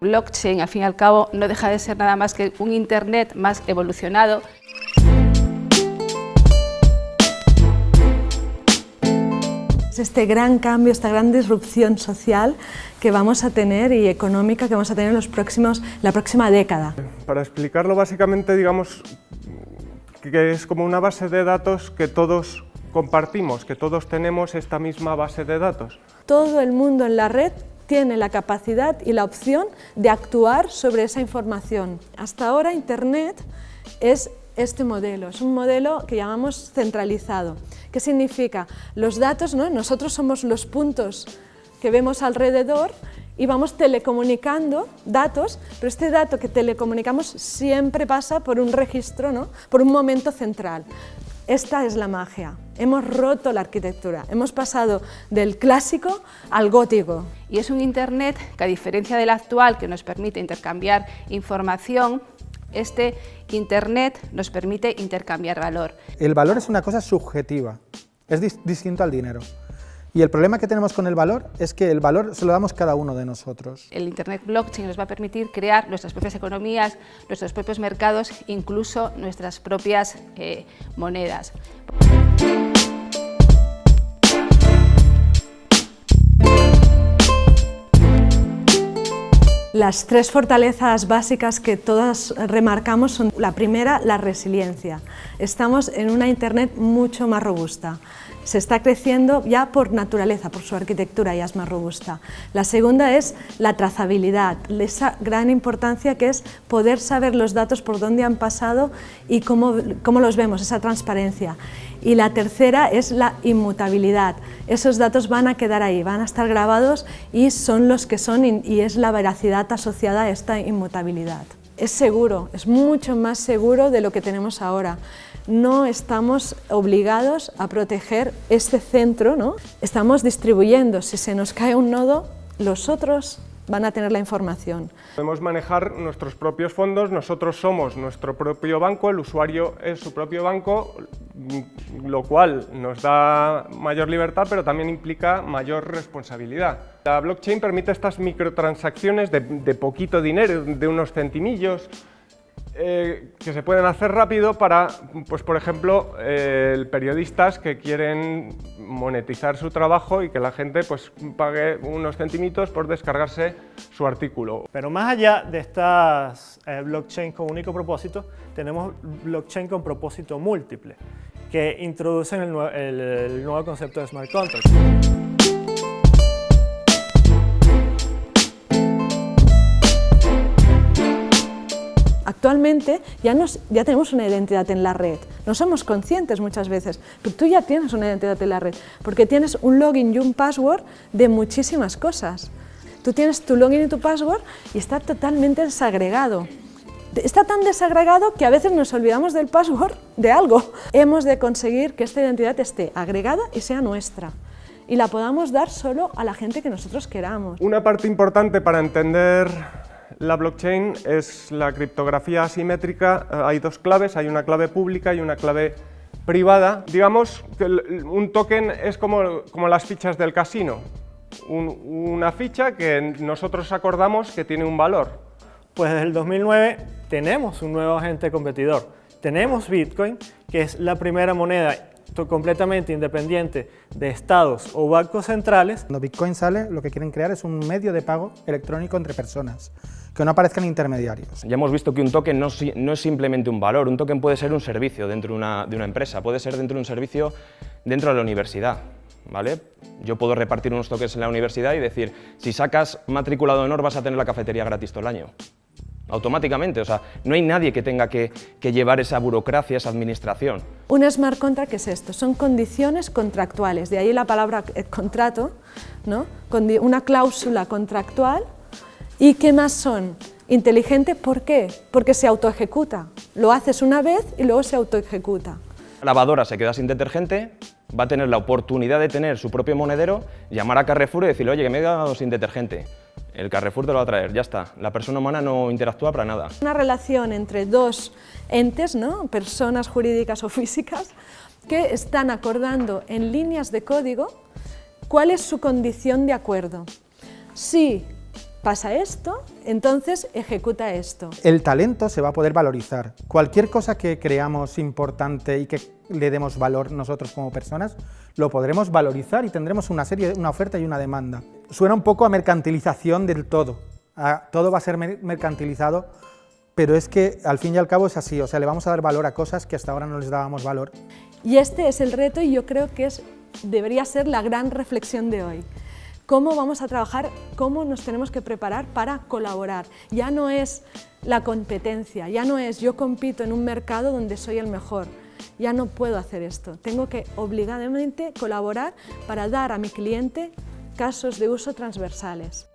Blockchain, al fin y al cabo, no deja de ser nada más que un Internet más evolucionado. Este gran cambio, esta gran disrupción social que vamos a tener y económica que vamos a tener en los próximos, la próxima década. Para explicarlo básicamente digamos que es como una base de datos que todos compartimos, que todos tenemos esta misma base de datos. Todo el mundo en la red tiene la capacidad y la opción de actuar sobre esa información. Hasta ahora Internet es este modelo, es un modelo que llamamos centralizado. ¿Qué significa? Los datos, ¿no? nosotros somos los puntos que vemos alrededor y vamos telecomunicando datos, pero este dato que telecomunicamos siempre pasa por un registro, ¿no? por un momento central. Esta es la magia. Hemos roto la arquitectura, hemos pasado del clásico al gótico. Y es un Internet que, a diferencia del actual, que nos permite intercambiar información, este Internet nos permite intercambiar valor. El valor es una cosa subjetiva, es distinto al dinero. Y el problema que tenemos con el valor es que el valor se lo damos cada uno de nosotros. El Internet Blockchain nos va a permitir crear nuestras propias economías, nuestros propios mercados, incluso nuestras propias eh, monedas. Las tres fortalezas básicas que todas remarcamos son la primera, la resiliencia. Estamos en una Internet mucho más robusta se está creciendo ya por naturaleza, por su arquitectura ya es más robusta. La segunda es la trazabilidad, esa gran importancia que es poder saber los datos por dónde han pasado y cómo, cómo los vemos, esa transparencia. Y la tercera es la inmutabilidad. Esos datos van a quedar ahí, van a estar grabados y son los que son y es la veracidad asociada a esta inmutabilidad. Es seguro, es mucho más seguro de lo que tenemos ahora no estamos obligados a proteger este centro, ¿no? estamos distribuyendo, si se nos cae un nodo, los otros van a tener la información. Podemos manejar nuestros propios fondos, nosotros somos nuestro propio banco, el usuario es su propio banco, lo cual nos da mayor libertad, pero también implica mayor responsabilidad. La blockchain permite estas microtransacciones de, de poquito dinero, de unos centimillos, eh, que se pueden hacer rápido para, pues por ejemplo, eh, periodistas que quieren monetizar su trabajo y que la gente pues, pague unos centimitos por descargarse su artículo. Pero más allá de estas eh, blockchain con único propósito, tenemos blockchain con propósito múltiple, que introducen el, el nuevo concepto de smart contracts. Actualmente ya, tenemos una identidad en la red, no somos conscientes muchas veces, pero tú ya tienes una identidad en la red, porque tienes un login y un password de muchísimas cosas. Tú tienes tu login y tu password y está totalmente desagregado. Está tan desagregado que a veces nos olvidamos del password de algo. Hemos de conseguir que esta identidad esté agregada y sea nuestra y la podamos dar solo a la gente que nosotros queramos. Una parte importante para entender la blockchain es la criptografía asimétrica, eh, hay dos claves, hay una clave pública y una clave privada. Digamos que un token es como, como las fichas del casino, una ficha que nosotros acordamos que tiene un valor. Pues desde el 2009 tenemos un nuevo agente competidor. Tenemos Bitcoin, que es la primera moneda completamente independiente de estados o bancos centrales. Cuando Bitcoin sale, lo que quieren crear es un medio de pago electrónico entre personas, que no aparezcan intermediarios. Ya hemos visto que un token no, es simplemente un valor, un token puede ser un servicio dentro de una, de una empresa, puede ser dentro de un servicio dentro de la universidad. ¿Vale? Yo puedo repartir unos tokens en la universidad y decir, si sacas matriculado honor vas a tener la cafetería gratis todo el año automáticamente. O sea, no hay nadie que tenga que, llevar esa burocracia, esa administración. Un smart contract es esto, son condiciones contractuales, de ahí la palabra eh, contrato, ¿no? una cláusula contractual. ¿Y qué más son? Inteligente, ¿por qué? Porque se autoejecuta. Lo haces una vez y luego se autoejecuta. La lavadora se queda sin detergente, va a tener la oportunidad de tener su propio monedero, llamar a Carrefour y decirle, oye, que me he quedado sin detergente el Carrefour te lo va a traer, ya está. La persona humana no interactúa para nada. Una relación entre dos entes, ¿no? personas jurídicas o físicas, que están acordando en líneas de código cuál es su condición de acuerdo. Si pasa esto, entonces ejecuta esto. El talento se va a poder valorizar. Cualquier cosa que creamos importante y que le demos valor nosotros como personas, lo podremos valorizar y tendremos una serie, una oferta y una demanda. Suena un poco a mercantilización del todo. todo va a ser mercantilizado, pero es que al fin y al cabo es así, o sea, le vamos a dar valor a cosas que hasta ahora no les dábamos valor. Y este es el reto y yo creo que es, debería ser la gran reflexión de hoy cómo vamos a trabajar, cómo nos tenemos que preparar para colaborar. Ya no es la competencia, ya no es yo compito en un mercado donde soy el mejor, ya no puedo hacer esto. Tengo que obligadamente colaborar para dar a mi cliente casos de uso transversales.